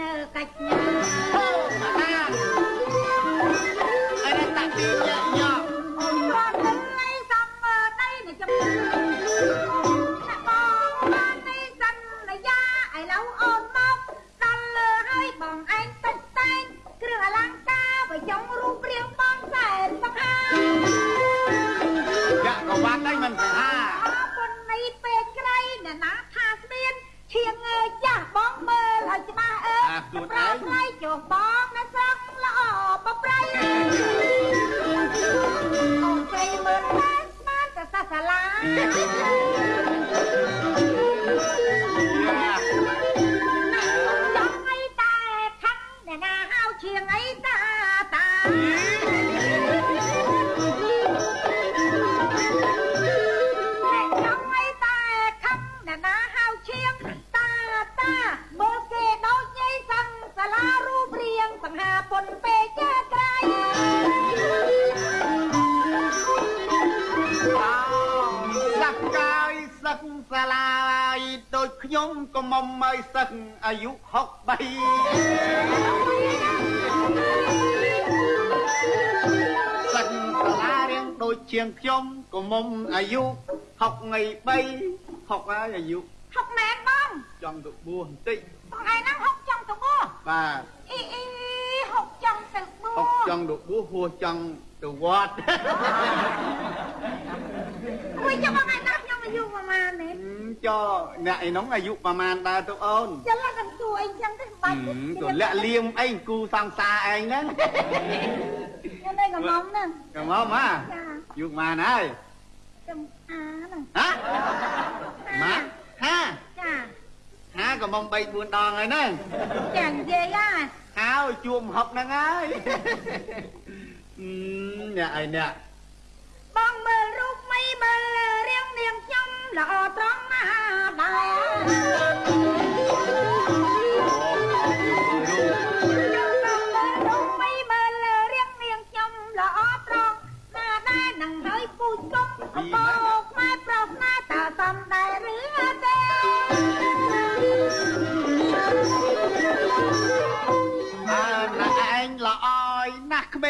ញើ ទៅបួហុកសចង់ទៅបួសហួសចង់ទៅវត្តគួយចាំបងឯងណាខ្ញុំអាយុប្រហែលនេះចុះអ្នកឯនោះអាយុប្រហែលដែរទៅអូនចឹងឡើងកំទួអីចឹងទៅបាច់ទៅលាក់លៀមអីគូសង្សារឯងហ្នឹងខ្ញុំនៅកំងហ្នឹងកំងហ៎ចាយុគបានហើយចំអាហ្នឹងហ៎ម៉ាហាចាហាកំង3 4ដងហើយហ្នឹងចានិយាយហ่าហើយជួមហុកហ្នឹងហើយអឺអ្នកឯអ្នកបងមើលរូបមីមើលរៀងនាងខ្ញុំល្អត្រង់ណាស់ដែរបងមើលរូបមីមើលរៀងនាងខ្ញុំល្អត្រង់ណាស់ដែរនឹងហើយពូជគុំអបោ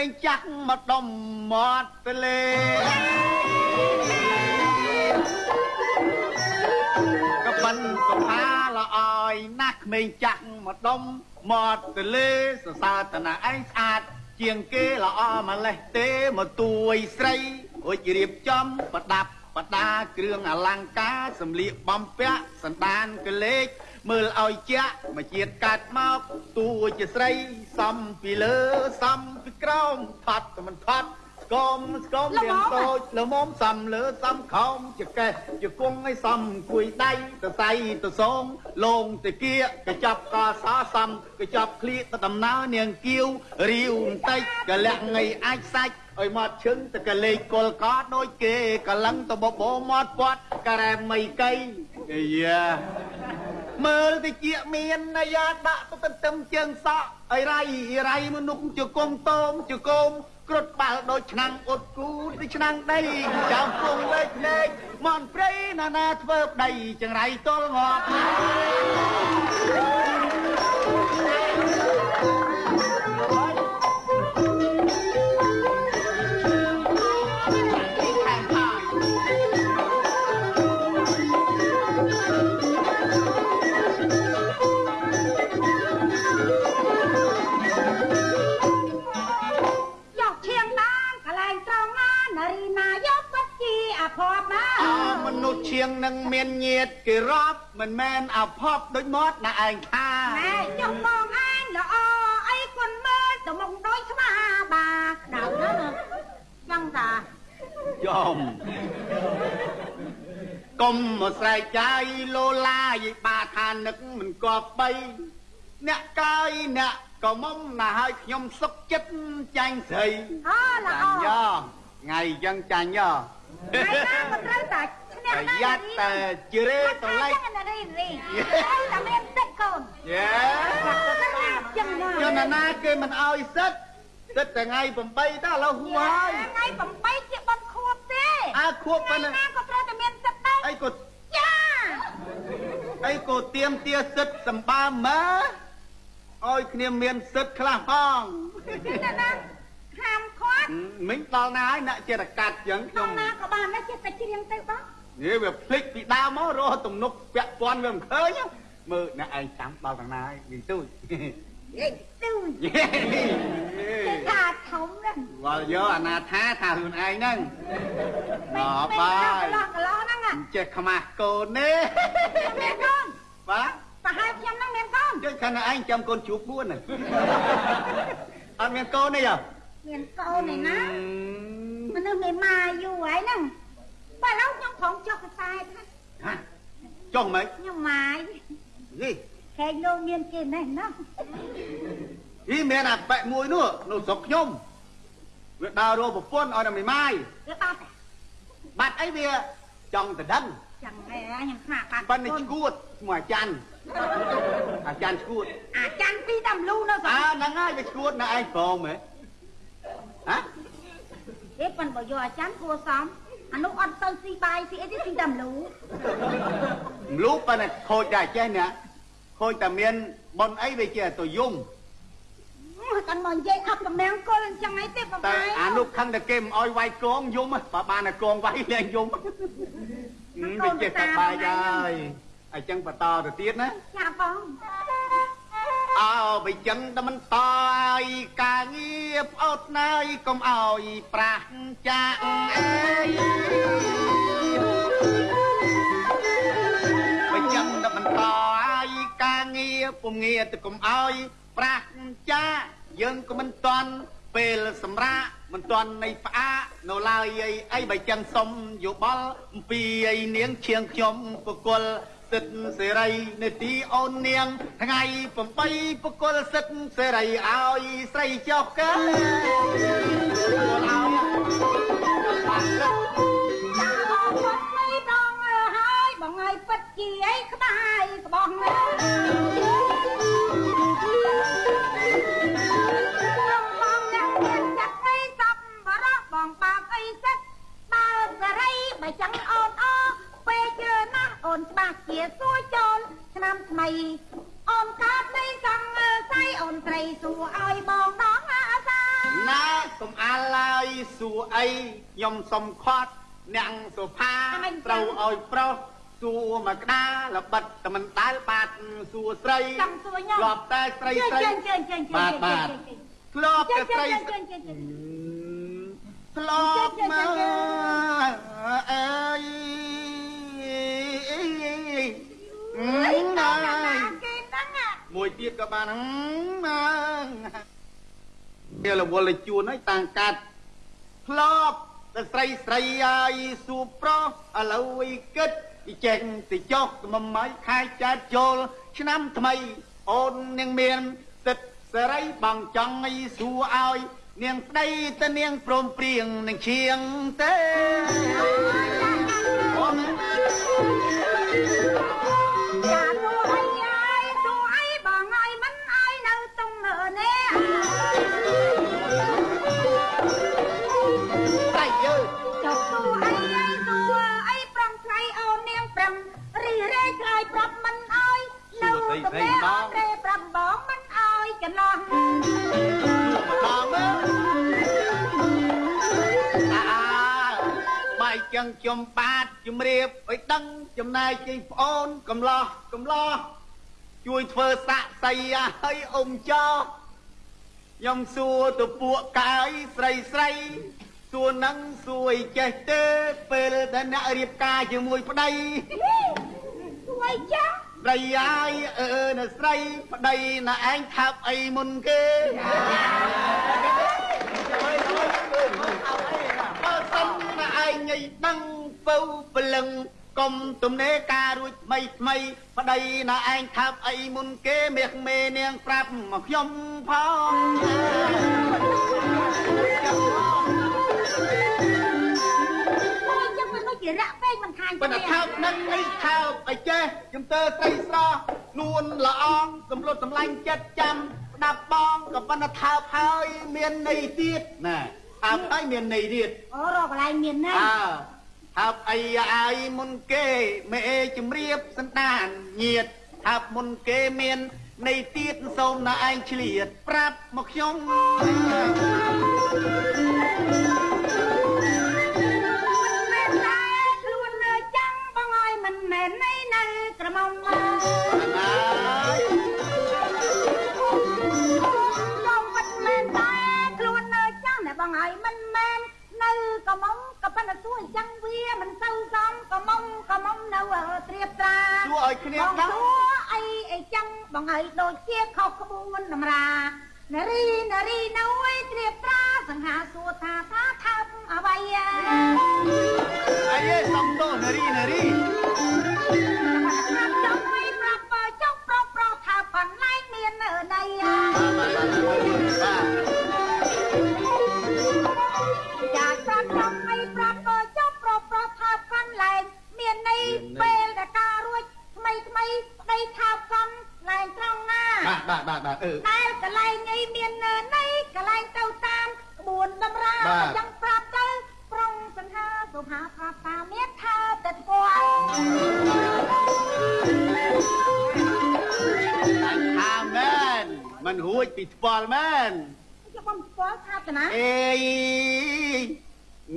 ងចាស់មកដុំមាត់ទលេក៏បិនសុផាល្អយណាស់ក្មេងចាស់មកដុំមាត់ទលេសរសើរតណាឯងស្អាត ជាងគេល្អម្លេះទេមកទួយស្រីរួចរៀបចំប្រដាប់ប្រដាគ្រឿងអលង្ការសម្លៀកបំពាក់សណ្ដានកលេច មើលឲ្យជាក់មកជាតិកាត់មកតួជាស្រីសំពីលើសំពីក្រោមថត់តែមិនថត់ស្គមស្គមរៀងតូចល្មមសំលើសំខោមជាកេះជាគង់ឲ្យសំគួយដៃទៅសៃទៅសងលងទៅគៀកកចាប់កសសំកចាប់ឃ្លៀកទៅដំណើរនាងគៀវរាវបន្តិចកលាក់ងៃអាចសាច់ឲ្យមកឈឹងទៅកលេខកលកដូចគេកលឹងទៅបបោមាត់ពាត់ការ៉ែមីកៃអាយ៉ា មើលតិចមានអាយ៉ាដាក់ទៅទន្ទឹមជើងសក់អីរៃអីរៃមនុស្សជង្គង់តោមជង្គង់គ្រុតបាល់ដូចឆ្នាំងអ៊ុតគូដូចឆ្នាំងដីចៅគង់លេខលេខមនព្រៃណានាធ្វើប្តីចង្រៃទល់ងាប់ ភ័ព្វណាអមនុស្សឈៀងនឹងមានញាតគេរាប់មិនមែនអភ័ព្វដូចមាត់ណាឯងថាណែចុះបងឯងល្អអីគុណមើលទៅមុខដូចស្មាបាក្តៅណាស់ចឹងតាចំកុំមកស្រែកចាយលោឡាយបាថានឹកមិនគប់បីអ្នកកាយអ្នកក៏មុំណាស់ឲ្យខ្ញុំសុកចិត្តចាញ់ស្រីអូល្អចាញ់យោថ្ងៃអញ្ចឹងចាញ់យោ ថ្ងៃណាក៏ត្រូវតែឈ្នះប្រដែរយ័ត្នតែជ្រេតលេចចឹងណារីរីតែមានទឹកកូនយេចឹងណាចនណាគេមិនឲ្យសិតសិតតែថ្ងៃ8តើឥឡូវហួហើយថ្ងៃ8ជាបនខួបទេអើខួបប៉ុណ្ណឹងណាក៏ត្រូវតែមានទឹកដែរអីក៏ចាអីក៏ទៀមទាសិតសម្បើមើឲ្យគ្នាមានសិទ្ធិខ្លះផងណាណាហា មខាត់មិញដល់ណាហើយអ្នកចេះតែកាត់ចឹងខ្ញុំដល់ណាក៏បានដែរចេះតែច្រៀងទៅបងនេះវាភ្លេចពីដើមមករកទំនុកពាក់ព័ន្ធវាមិនឃើញមើលអ្នកឯងចាំដល់ដល់ណាហើយនិយាយទូចយេទូចេះថាធំណាស់វល់យកអាណាថាថាខ្លួនឯងហ្នឹងណ៎បាកយន្លោះកន្លោះហ្នឹងមិនចេះខ្មាស់កូនទេមានកូនបាទប្រហែលខ្ញុំហ្នឹងមានកូនជួយខាងឯងចាំកូនជួប4ហ្នឹងអត់មានកូនទេអ្ហ៎ មានកូនឯណាមនុស្សមេម៉ាយូរហើយហ្នឹងបើឥឡូវខ្ញុំផងចុះកសែតណាហាចុះមិនខ្ញុំម៉ាយនេះខេងលោកមានគេណេះណោះនេះមានអាប៉ែមួយនោះនៅស្រុកខ្ញុំវាដើររកប្រពន្ធឲ្យតែមីម៉ាយវាបាត់បាត់អីវាចង់ទៅដឹងចឹងហើយខ្ញុំស្មាបាត់ប៉ុន្តែឈួតឈ្មោះអាចារ្យអាចារ្យឈួតអាចាន់ពីតាមលូនៅស្រុអើកហ្នឹងហើយវាឈួតនៅឯងព្រមហ៎ ហ៎ទេប៉ុនបើយកអាចាន់គួសមអានោះអត់ទៅស៊ីបាយស៊ីអីទេស៊ីតាមលូមលូប៉ុន្តែខូចដែរចេះណាខូចតែមានប៉ុនអីវាចេះទៅយំកាន់មកនិយាយអត់តំណាងគល់អញ្ចឹងអីទេបងតែបាយអានោះខឹងតែគេមិនអោយវាយកងយំហ៎បើបានតែកងវាយលែងយំហឹមវាចេះតែបាយហើយអញ្ចឹងបន្តទៅទៀតណាចាបង អើបើចឹងតែមិនតឲ្យការងារផ្អត់ណើយកុំឲ្យប្រាស់ចាក់អើយបើចឹងតែមិនតឲ្យការងារពុំងារទៅកុំឲ្យប្រាស់ចាក់យើងក៏មិនតន់ពេលសម្រាប់មិនតន់នៃផ្អាកនៅឡើយអីអីបើចឹងសុំយោបល់អំពីអីនាងឈៀងខ្ញុំបកុល សិទ្ធិសេរីនេតិអូននាង ថ្ងៃ8បកុលសិទ្ធិសេរីឲ្យស្រីចុះកើឲ្យបានសិទ្ធិចាបងមិនដងហើយបងឲ្យពិតជាអីក្បាយក្បងខ្ញុំបងអ្នកមានចិត្តអីសពបរោះបងបាបអីសិតបើសេរីបើចឹងអូនអ ពេលជឿណាស់អូនច្បាស់ជាសួរចូលឆ្នាំថ្មីអូនកាត់នៃសង្ស័យអូនស្រីសួរឲ្យបងដងអាសាណាកុំអាឡើយសួរអីខ្ញុំសុំខាត់អ្នកសុផាត្រូវឲ្យប្រុសសួរមកក្តារល្បិតតែមិនដែលបាត់សួរស្រីចង់សួរខ្ញុំធ្លាប់តែស្រីស្រីជើងជើងជើងជើងបាទបាទធ្លាប់ជើតែងជើស្រីងជើងជើងជើងធ្លាប់មកអើយ អី ណាដល់ណាយគេហ្នឹងអាមួយទៀតក៏បានហ្នឹងវារវល់ជួនហើយតាំងកាត់ធ្លាប់តែស្រីស្រីហើយសួរប្រុសឥឡូវវិគិតពីចេញទៅចុះមួយម៉ៃខែចាត់ចូលឆ្នាំថ្មី អូននាងមានសិទ្ធិសេរីបងចង់ឲ្យសួរឲ្យនាងស្ដីទៅនាងព្រមព្រៀងនឹងឈៀងទេអូន ចាសួរអីហើយសួរអីបងអីមិនអីនៅតុងមើនេះតែយើចុះសួរអីអីសួរអីប្រំថ្លៃអូននាងប្រំរីរែកឆ្លើយប្រាប់មិនអើយនៅតំណែងអូនរែប្រាប់បងមិនអើយកន្លោះបង ខ្ញុំបាទជំរាបឲ្យដឹងចំណែកជ័យប្អូនកំឡោះកំឡោះជួយធ្វើសាក់សីឲ្យអ៊ំចោខ្ញុំសួរទៅពួកកាយស្រីស្រីសួរនឹងសួរឲ្យចេះទេពេលដែលអ្នករៀបការជាមួយប្តីសួរអីចាស់ប្តីអាយអឺនៅស្រីប្តីណាឯងថាប់អីមុនគេ ណាឯងញ៉ៃដឹងពៅព្រលឹងកុំទំនេរការរួចថ្មីថ្មីប្តីណាឯងថាប់អីមុនគេមាសមេនាងប្រាប់មកខ្ញុំផងអូយចឹងមិនដូចជារាក់ពេកមិនខាញ់ប៉ុន្តែថើបនឹងអីថើបអីចេះខ្ញុំទៅស្រីស្រស់នួនល្អងសំលុតសម្លាញ់ចិត្តចាំស្ដាប់បងក៏ប៉ុន្តែថើបហើយមានន័យទៀតណា ថើបហើយមានន័យទៀតអូរកកន្លែងមានណាអើថើបអីអាយមុនគេមេជំរាបសន្តានញាតថើបមុនគេមាននៃទៀតសូមណាឯងឆ្លៀតប្រាប់មកខ្ញុំ អញ្ចឹងវាមិនទៅសំក្រមុំក្រមុំនៅត្រៀបត្រាសួរឲ្យគ្នាបងដឹងសួរអីអីចឹងបងហើយដូចជាខុសក្បួនតម្រានារីនារីនៅឯត្រៀបត្រាសង្ហាសួរថាថាថាអ្វីអីឯងសំទោសនារីនារីថាចង់ឲ្យប្រាប់បើចង់ប្រុសប្រុសថាប៉ុន្លែងមាននៅណីបាទ ន្លែងមានន័យពេលដែលការរួចថ្មីថ្មីប្តីថាប៉ុន្លែងត្រង់ណាបាទបាទបាទបាទអឺដែលកន្លែងនេះមាននៅណីកន្លែងទៅតាមក្បួនតម្រាបាទយ៉ាងប្រាប់ទៅប្រុងសង្ហាសុផាប្រាប់តាមានថាតែគាត់អញថាមែនមិនរួចពីថ្ពាល់មែនយកបំស្គាល់ថាតាណាអេ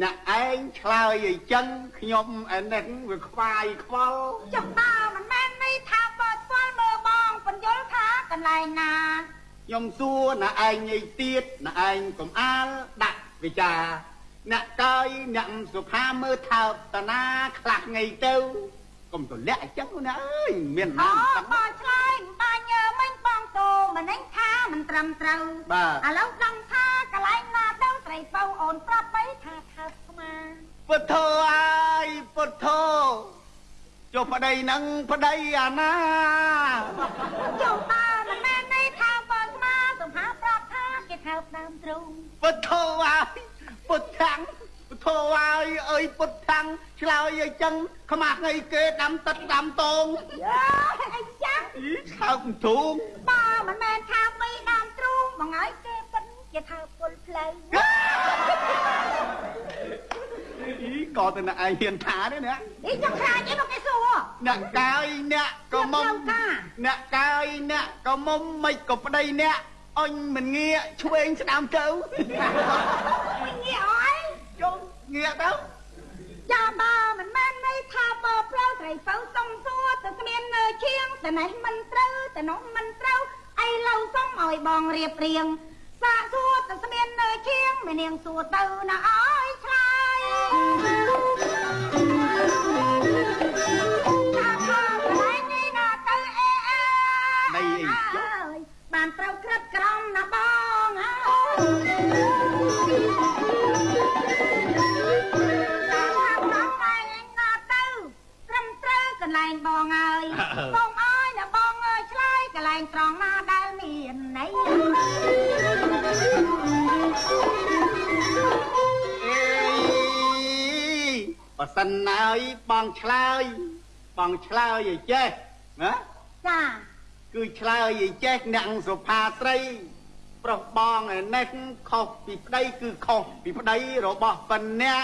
អ្នកឯងឆ្លើយអីចឹងខ្ញុំអានេះវាខ្វាយខ្វល់ចុះតើមិនមែនន័យថាបើស្គាល់មើលបងបញ្យល់ថាកន្លែងណាខ្ញុំសួរអ្នកឯងអីទៀតអ្នកឯងកុំអាលដាក់វិចារអ្នកកាយអ្នកសុផាមើលថើបតាណាខ្លះថ្ងៃទៅកុំទលាក់អញ្ចឹងណាអើយមានអូណាស់បងឆ្លើយបាញ់មិញបងតូមិនឯងថាមិនត្រឹមត្រូវបាទឥឡូវដឹងថាកន្លែងណាទៅស្រីពៅអូនប្រាប់បីថាថើបស្មាពុទ្ធោអើយពុទ្ធោចុះប្តីនឹងប្តីអាណាចុះតើមិនមែនន័យថាបើស្មាសុផាប្រាប់ថាគេថើបដើមទ្រូងពុទ្ធោអើយពុទ្ធាំងពុទ្ធោអើយអើយពុទ្ធាំងឆ្លើយអីចឹងខ្មាស់ថ្ងៃគេដាំទឹកដាំតងយើអីចាស់អីឆើបទ្រូងបើមិនមែនថាបីដើមទ្រូងមកហើយគេពិន គេថើបពុលផ្លូវអីក៏តែអ្នកឯងហ៊ានថាទេណាអីចង់ខ្លាចអីមកគេសួរអ្នកកាយអ្នកក៏មុំអ្នកផ្លូវការអ្នកកាយអ្នកក៏មុំមិនក៏ប្តីអ្នកអញមិនងាកឆ្វេងស្ដាំទៅមិនងាកអីចុះងាកទៅចាបើមិនមែនន័យថាបើផ្លូវត្រីពៅសុំសួរទៅគ្មាននៅឈៀងតែនេះមិនត្រូវតែនោះមិនត្រូវអីឡូវសុំឲ្យបងរៀបរៀង សាកសួរទៅស្មាននៅឈៀងមេនាងសួរទៅណាអើយឆ្លើយថាថាកន្លែងនេះណាទៅអេអើនៃអីចុះអើយបានត្រូវក្រិតក្រំណាបងអើយថាថាតែឯងណាទៅត្រឹមត្រូវកន្លែងបងអើយបងអើយណាបងអើយឆ្លើយកន្លែងត្រង់ណាដែល បើសិនណាយបងឆ្លើយបងឆ្លើយឲ្យចេះណាចាគឺឆ្លើយឲ្យចេះអ្នកសុផាស្រី ប្រុសបងឯនេះខុសពីប្តីគឺខុសពីប្តីរបស់ប៉ុណ្ណា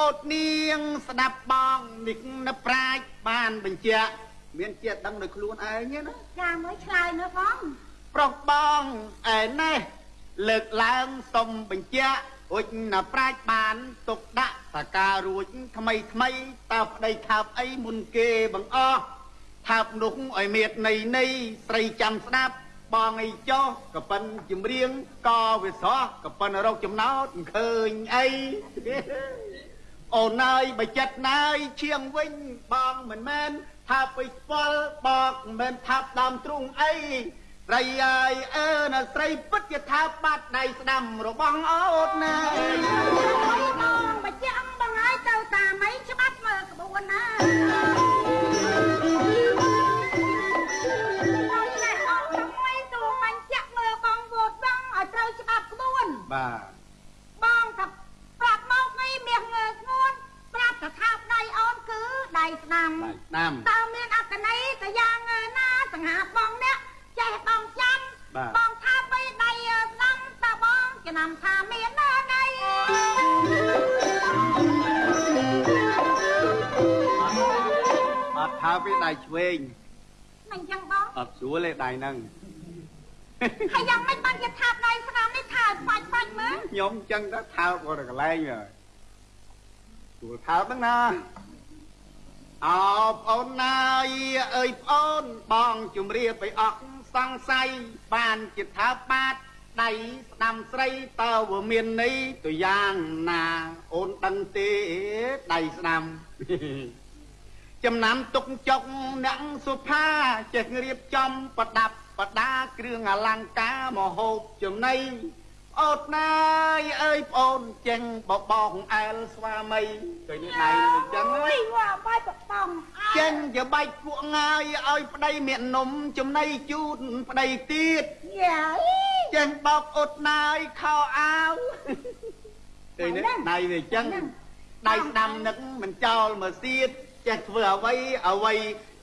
អូតនាងស្ដាប់បងនេះនៅប្រាជ្ញបានបញ្ជាក់មានចិត្តដឹងដោយខ្លួនឯងទេណាចាមើលឆ្លើយមើលបងប្រុសបងឯនេះលើកឡើងសុំបញ្ជាក់ រួចណាប្រាជ្ញបានទុកដាក់តការរួចថ្មីថ្មីតើប្តីថាបអីមុនគេបង្អស់ថាបនោះឲ្យមេតនៃនៃស្រីចាំស្ដាប់បងអីចោះក៏ប៉ិនជំរៀងក៏វាស្រស់ក៏ប៉ិនរកចំណោតមិនឃើញអីអូនអើយបើចិត្តណាយឈៀងវិញបងមិនមែនថាទៅស្ពាល់បកមិនមែនថាប់ដើមទ្រូងអី ស្រីអើយអើណាស្រីពិតជាថាបាត់ដៃស្ដាំរបស់អូនណាបងបើជាក់បងហើយទៅតាមអីច្បាប់មើលក្បួនណាហើយណែអត់ថ្មីទូបញ្ជាក់មើលបងវោសងឲ្យត្រូវច្បាប់ក្បួនបាទបងថាប្រាប់មកនេះមាសងើស្ងួនប្រាប់ថាថាបដៃអូនគឺដៃស្ដាំដៃស្ដាំតើមានអត្តន័យទៅយ៉ាងណាសង្ហាបងអ្នក ចេះបងចាំបាទបងថាបីដៃស្ដាំតើបងចំណាំថាមានណាដៃអត់ថាពីដៃឆ្វេងមិនចឹងបងអត់ស្រួលទេដៃហ្នឹងហើយយ៉ាងម៉េចបានជាថាបដៃស្នាមនេះថាស្វាច់ស្វាច់មើលខ្ញុំចឹងទៅថើបគាត់ទៅកន្លែងហើយស្រួលថើបហ្នឹងណាអោបងអូនណាយអើយបងអូនបងជំរាបឲ្យអស់ សង្ស័យបានជាថើបបាតដៃស្ដាំស្រីតើវាមានន័យទៅយ៉ាងណាអូនដឹងទេដៃស្ដាំចំណាំទុកចុកអ្នកសុផាចេះរៀបចំប្រដាប់ប្រដាគ្រឿងអលង្ការមហូបចំណី អូនណាយអើយប្អូនចេញបបងអែលស្វាមីឃើញនេះដៃដូចចឹងអើហ៎យវ៉ាបាយបបងអើយចេញជាបាច់ពួកងាយឲ្យប្តីមាននំចំណីជូនប្តីទៀតយ៉ាអីចេញបោកអ៊ុតណាយខោអាវឃើញនេះដៃវាចឹងដៃស្ដាំនឹកមិនចោលមកសៀតចេះធ្វើអ្វីអ្វី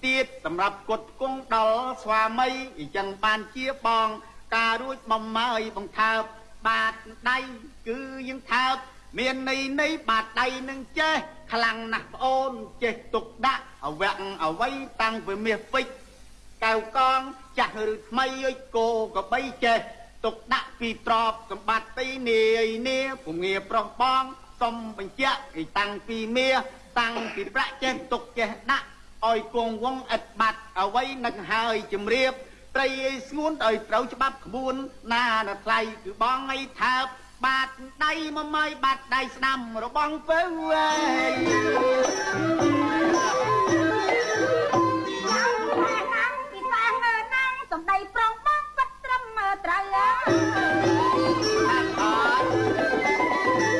ទៀតសម្រាប់គុតគង់ដល់ស្វាមីអញ្ចឹងបានជាបង ការរួចបំមើយបង្ថើប បាតដៃគឺយើងថើបមានន័យនៃបាតដៃនឹងចេះខ្លាំងណាស់ប្អូនចេះទុកដាក់អវៈអវ័យតាំងពីមាសពេជ្រកៅកងចាស់ឬថ្មីអើយគោក៏បីចេះទុកដាក់ពីទ្របសម្បត្តិនាយនាពុំងារប្រុសបងសុំបញ្ជាក់ឲ្យតាំងពីមាសតាំងពីប្រាក់ចេះទុកចេះដាក់ឲ្យគង់វងឥតបាត់អ្វីនឹកហើយជំរាប ត្រីឲ្យស្ងួនឲ្យត្រូវច្បាប់ក្បួន ណាណថ្លៃគឺបងឲ្យថើបបាតដៃមកម៉ៃបាតដៃស្ដាំរបស់ពៅអើយយ៉ាងណាណាំពីសាងើណាំសំដីប្រងបងពិតត្រឹមមើលត្រូវអើយអត់អត់អត់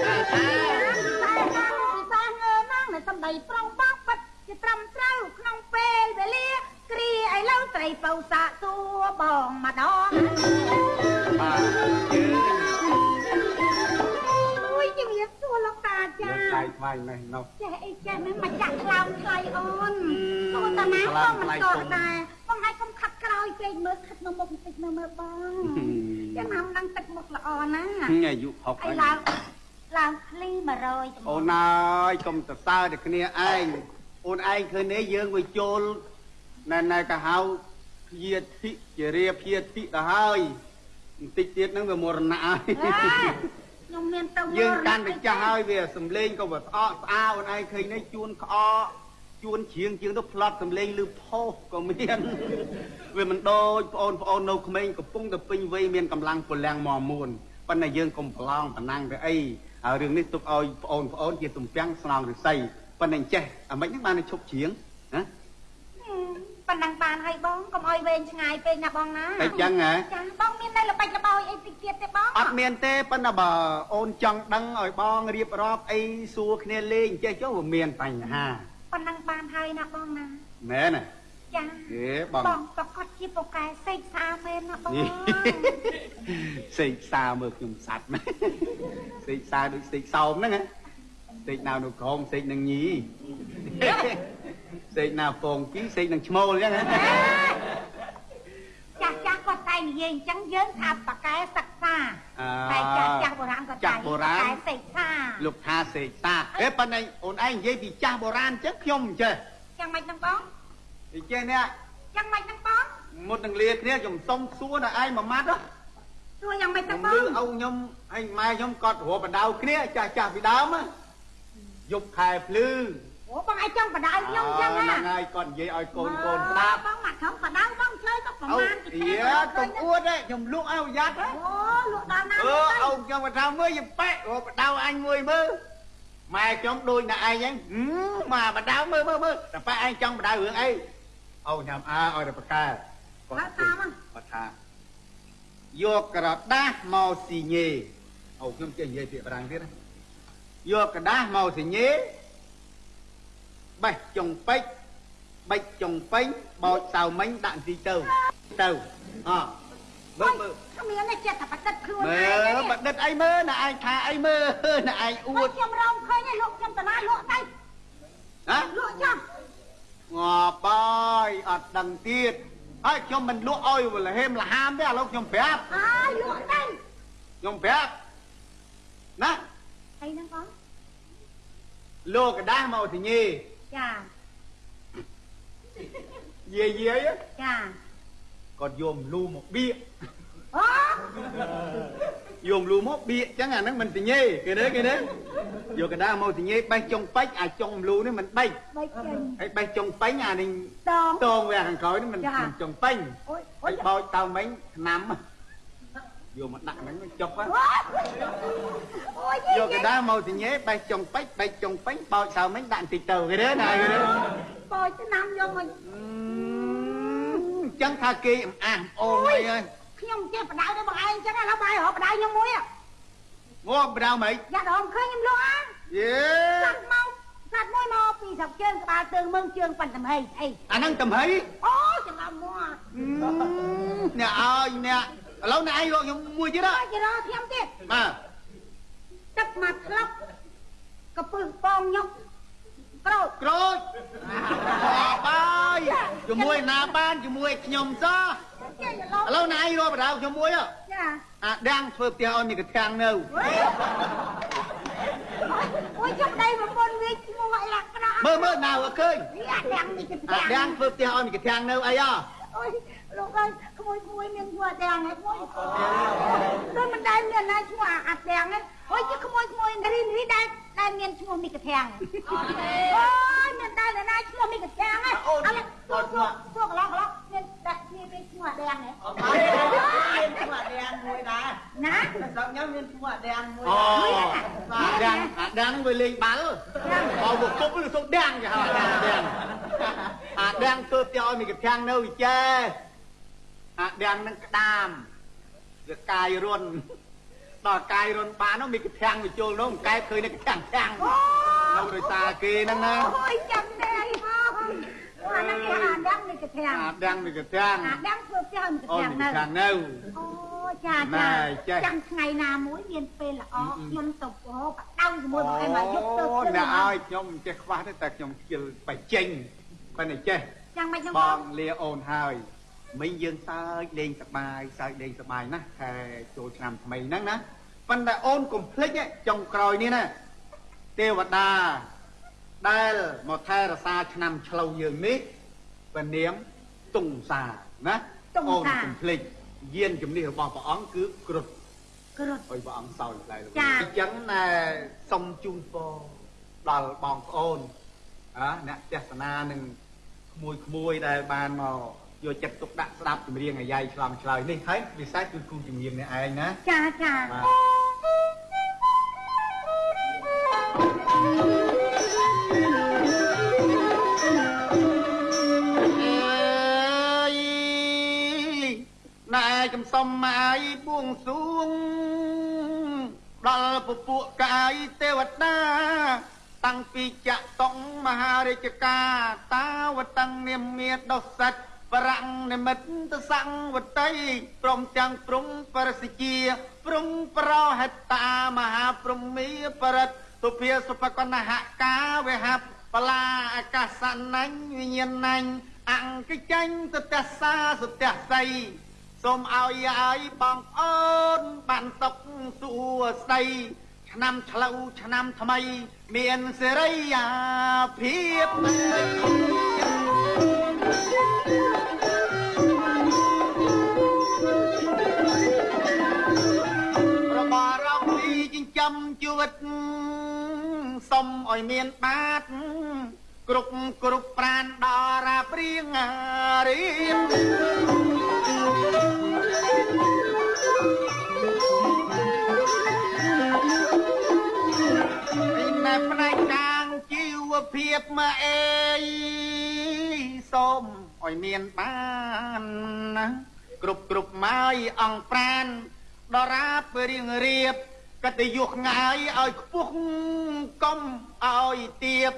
អើតែណាំពីសាងើណាំនៅសំដីប្រងបងពិតជាត្រឹមត្រូវក្នុងពេលវេលាគ្រាឥឡូវត្រីបោសាសួរបងម្ដងបាទជើងអូយជំរាបសួរលោកតាចាលើកដៃថ្វាយនេះនោះចេះអីចេះហ្នឹងមកចាក់ខ្លោងថ្លៃអូនសួរតាណាខ្លោក៏ងមិនថ្លៃតទុំដែរបងឯងកុំខាត់ក្រោយពេកមើលខាត់នៅមុខបន្តិចមើលមើលបងចាំណាំឡើងទឹកមុខល្អណាស់អាយុ60អីហើយឡើងឡើងភ្លី100ចំអូនអើយកុំសរសើរតែគ្នាឯងអូនឯងឃើញនេះយើងវាចូលណែណែក៏ហៅ ភៀធិជារាភៀធិទៅហើយបន្តិចទៀតហ្នឹងវាមរណៈហើយអេខ្ញុំមានទៅយើងកាន់តែចាស់ហើយវាសំលេងក៏វាស្អកស្អាអូនឯងឃើញនេះជួនក្អកជួនជ្រៀងជាងទៅផ្លត់សំលេងលឺផុសក៏មានវាមិនដូចបងអូនបងអូននៅក្មេងកំពុងតែពេញវ័យមានកម្លាំងពលំមមួនប៉ុន្តែយើងកុំប្រឡងប្រណាំងទៅអីហើយរឿងនេះទុកឲ្យបងអូនបងអូនជាទំពាំងស្នងរិស័យប៉ុន្តែអញ្ចេះអាម៉េចហ្នឹងបានតែឈប់ជ្រៀងណា ប៉ុណ្ណឹងបានហើយបងកុំអោយវែងឆ្ងាយពេកណាបងណាតែចឹងហ៎ចាបងមាននៅល្បិចល្បោយអីតិចទៀតទេបងអត់មានទេប៉ុន្តែបើអូនចង់ដឹងឲ្យបងរៀបរាប់អីសួរគ្នាលេងអញ្ចេះចុះវាមានបញ្ហាប៉ុណ្ណឹងបានហើយណាបងណាមែនទេចាហេបងបងប្រកាសជាពូកែសេកស្អាមែនណាបងនេះសេកសាមើលខ្ញុំសัตว์ណាសេកសាដូចសេកសោមហ្នឹងណាសេកណាវនៅក្រោមសេកនឹងញី សេកណាពងពីរសេកនឹងឈ្មោលអញ្ចឹងណាចាស់ចាស់គាត់តែនិយាយអញ្ចឹងយើងថាប្រកែសិក្សាអតែចាស់ចាស់បុរាណគាត់ចាស់បុរាណប្រកែសេកសាលោកថាសេកសាហេប៉ុន្តែអូនឯងនិយាយពីចាស់បុរាណអញ្ចឹងខ្ញុំមិនចេះយ៉ាងម៉េចហ្នឹងបងអញ្ចេះនេះយ៉ាងម៉េចហ្នឹងបងមុតនឹងលាគ្នាខ្ញុំសុំសួរដល់ឯងមួយម៉ាត់ហ៎សួរយ៉ាងម៉េចខ្ញុំហ្នឹងបងលឺឪខ្ញុំហើយម៉ែខ្ញុំគាត់រកបដៅគ្នាចាស់ចាស់ពីដើមហ៎យប់ខែភ្លឺ អូបងឯងចង់បដៅខ្ញុំអញ្ចឹងហ្នឹងណាហើយគាត់និយាយឲ្យកូនកូនស្ដាប់បងមកខំបដៅបងឆ្លើយទៅប្រអូមាណយាកុំអួតទេខ្ញុំលក់ឲ្យប្រយ័ត្នហ៎អូលក់ដល់ណាអឺអោខ្ញុំគាត់ថាមើលយប៉ែរកបដៅអញមួយមើលម៉ែខ្ញុំដូចណាឯងហ្នឹងហឹមមកបដៅមើលមើលមើលតែប៉ែឯងចង់បដៅរឿងអីអូញ៉ាំអើឲ្យតែប្រកែគាត់តាមហ្នឹងគាត់ថាយកក្រដាស់មកស៊ីញេអូខ្ញុំចេះនិយាយពាក្យបារាំងទៀតណាយកក្រដាស់មកស៊ីញេ បេះចុងពេជ្របិចចុងពេញបោចសៅមិញដាក់ទីទៅទៅអមើលមើលគ្មានទេចិត្តតែបដិទ្ធខ្លួនមើឯងលបដិទ្ធអីមើលណាឯងថាអីមើលណាឯងអួអួតតខ្ញុំរងឃើញឯងលក់ខ្ញុំតាណាលក់ទៅណាលក់ចាំងាប់ហើយអត់ដឹងទៀតហើយខ្ញុំមិនលក់ឲ្យលហេមលហាមទេឥឡូវខ្ញុំប្រាប់អើយលក់ទៅខ្ញុំប្រាប់ណាអីហ្នឹងបងលោកកដាស់មកទញេ ចាយាយយាយចាគាត់យកម្លូមកបៀកអូយកម្លូមកបៀកចឹងអាហ្នឹងមិនទញេគេទេគេទេយកកណ្ដាលមកទញេបេះចុងពេជ្រអាចុងម្លូនេះមិនបេះបីចេញហើយបេះចុងពេញអានេះតងតងវាខាងក្រោយនេះមិនចាមិនចុងពេញអូយអូហើយយបោចតើមិញឆ្នាំ យកមកដាក់ហ្នឹងចុកហ៎អូយយកកណ្ដាលមកទញេបេះចុងពេជ្របេះចុងពេញបោចតើមិញដាក់បន្តិចទៅគេទេណាគេទេបោចឆ្នាំយកមកអញ្ចឹងថាគេអំអាស់អូនអីហើយខ្ញុំចេះបដៅទៅបងឯងចឹងឥឡូវបាយរកបដៅខ្ញុំមួយងបដៅមិនយ៉ាដងឃើញខ្ញុំលក់អាយេសត្វមកសត្វមួយមកពីស្រុកជើងក្បាលទើងមឹងជើងប៉ិនតំហីអីអាហ្នឹងតំហីអូច្រឡំមកអ្នកឲ្យអ្នក ឥឡូវអ្នកឯងរកខ្ញុំមួយទៀតអើហ៎យច្រឡំខ្ញុំទៀតបាទទឹកមកក្លុកកពឹសបងញុកក្រូចក្រូចបាយជាមួយណាបានជាមួយខ្ញុំសោះចេះច្រឡំឥឡូវអ្នកឯងរកបដៅខ្ញុំមួយហ៎ចាអាដាំងធ្វើផ្ទះឲ្យមានកធាំងនៅអូយចាប់ដៃប្រពន្ធវាឈ្មោះឲ្យលក្ខណៈមើលមើលណាឲ្យឃើញអាទាំងនេះទៅអាដាំងធ្វើផ្ទះឲ្យមានកធាំងនៅអីហ៎អូយលោកអើយ ក្មួយក្មួយមានឈ្មោះអាទាំងហ្នឹងក្មួយដូចមិនដែលមានណាឈ្មោះអាទាំងហ្នឹងអូយជាក្មួយក្មួយរីរីដែលដែលមានឈ្មោះមីកធាំងអូយមានដែលណាឈ្មោះមីកធាំងហ្នឹងអត់ពួកពួកកន្លងកន្លងមានដាក់គ្នាមានឈ្មោះអាទាំងហ្នឹងមានឈ្មោះអាដាមមួយដែរណាស្រុកខ្ញុំមានឈ្មោះអាដាមមួយអូដែរអាដាំងអាដាំងវាលេងបាល់បើមកគប់វាសុំដាំងគេហៅអាដាំងដាំងអាដាំងធ្វើផ្ទះឲ្យមានកធាំងនៅវិជែ អាដាំងនឹងក្តាមវាកាយរុនដល់កាយរុនបាននោះមានកធាំងវាចូលនោះកែបឃើញនៅកធាំងធាំងអូនៅដោយសារគេហ្នឹងណាអូយចាំដែរមកអាហ្នឹងគេអាដាំមីកធាំងអាដាំងមានកធាំងអាដាំធ្វើផ្ទះមីកអូធាំងមានៅកធាំងនៅអូចាណែចាចេះចាំថ្ងៃណាមួយមានពេលល្អអឺអឺខ្ញុំទៅបោបដៅជាមួយបងឯងមកយកទៅអូធ្វើអ្នកឲ្យខ្ញុំមិនចេះខ្វះទេតែខ្ញុំខ្ជិលបច្ចេញប៉ុន្តែចេះចាំមិនខ្ញុំបបងងលាអូនហើយ មិញយើងសើចលេងសប្បាយសើចលេងសប្បាយណាស់ខែចូលឆ្នាំថ្មីហ្នឹងណាប៉ុន្តែអូនកុំភ្លេចទេចុងក្រោយនេះណាទេវតាដែលមកថែរក្សាឆ្នាំឆ្លូវយើងនេះព្រះនាមតុងសាណាអូនកុំភ្លេចយានជំនិះរបស់ព្រះអង្គគឺគ្រុឌគ្រុតអុយព្រះអង្គសោយដែរចា៎អញ្ចឹងណែសុំជូនពរដល់បងប្អូនអ่าអ្នកទេសនានឹងក្មួយក្មួយដែលបានមក យកចិត្តទុកដាក់ស្ដាប់ចម្រៀងអាយ៉ៃឆ្លងឆ្លើយនេះហើយពិសេសគឺគ្រូចម្រៀងនេះឯងណាចាចាបាទអើយណែចំសំមកឲ្យបួងសួងដល់ពពួកកាយទេវតាតាំងពីចតុងមហារាជការតាវតੰនាមាដុសិត បរੰនិមិត្តទសង្វតីព្រមទាំងព្រំបរសិជាព្រំប្រហិតតាមហាព្រំមីបរិទ្ធទុភាសុបកណហកាវេហបបលាអាកាសណាញ់វិញ្ញាណណាញ់អង្គចាញ់ទទសាសុទស័យសូមឲ្យឲ្យបងប្អូនបានសុខសួស្តីឆ្នាំឆ្លូវឆ្នាំថ្មី មានសេរីភាព មឲ្យមានបាតគ្រប់គ្រប់ប្រានដល់រាព្រៀងរៀបពីណែផ្នែកខាងជីវភាពមកអេសូមឲ្យមានបានណាគ្រប់គ្រប់មកអង្គប្រានដរាបរៀងរៀប កតយុះងាយឲ្យខ្ពស់កុំឲ្យទៀប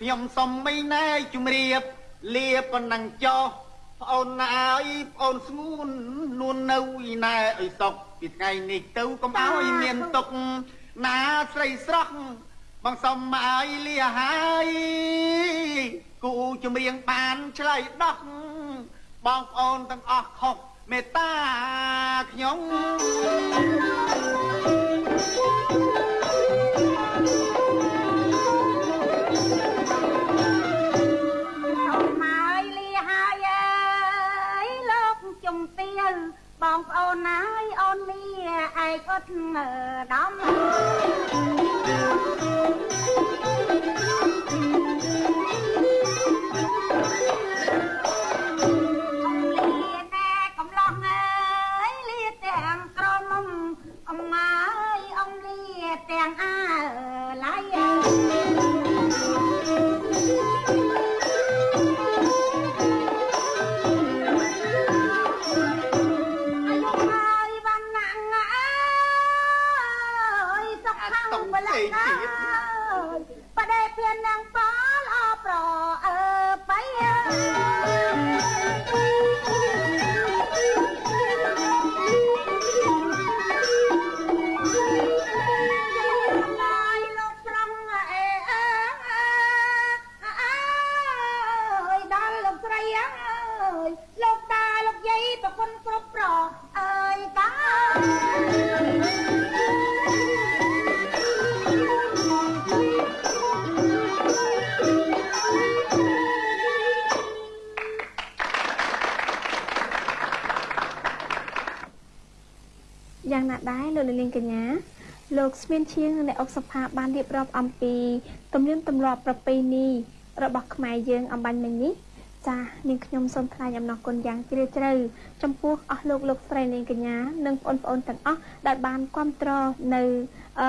ខ្ញុំសុំមិនណែជំរាបលាប៉ុណ្ណឹងចោះប្អូនណាអើយប្អូនស្ងួននួននៅឯណែឲ្យសុខពីថ្ងៃនេះទៅកុំឲ្យមានទុកណាស្រីស្រស់បងសុំឲ្យលាហើយគូជំរៀងបានឆ្លើយដោះបងប្អូនទាំងអស់ខុសមេត្តាខ្ញុំ បងប្អូនអើយអូនលាឯកអត់ដំ yang. យ៉ាងណាដែរលោកលានកញ្ញាលោកស្មៀនឈៀងនិងអ្នកអុកសុផាបានរៀបរាប់អំពីទំនៀមទម្លាប់ប្រពៃណីរបស់ខ្មែរយើងអំបញ្ញមិញនេះចានាងខ្ញុំសូមថ្លែងអំណរគុណយ៉ាងជ្រាលជ្រៅចំពោះអស់លោកលោកស្រីនាងកញ្ញានិងបងប្អូនទាំងអស់ដែលបានគ្រប់គ្រងនៅអឺ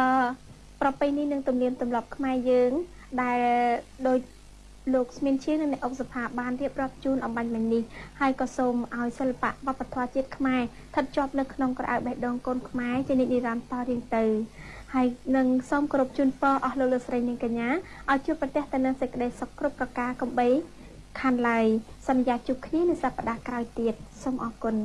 ប្រពៃណីនិងទំនៀមទម្លាប់ខ្មែរយើងដែលដោយ លោកស្មៀនឈៀងនិងអ្នកអុកសុផាបានរៀបរាប់ជូនអំបញ្ញមិញនេះហើយក៏សូមឲ្យសិល្បៈវប្បធម៌ជាតិខ្មែរស្ថិតជាប់នៅក្នុងក្រអៅបេះដូងកូនខ្មែរជានិច្ចនិរន្តរ៍តរៀងទៅហើយនឹងសូមគោរពជូនពរអស់លោកលោកស្រីនាងកញ្ញាឲ្យជួបប្រទះទៅនឹងសេចក្តីសុខគ្រប់ប្រការកំបីខានឡើយសន្យាជួបគ្នានៅសប្តាហ៍ក្រោយទៀតសូមអរគុណ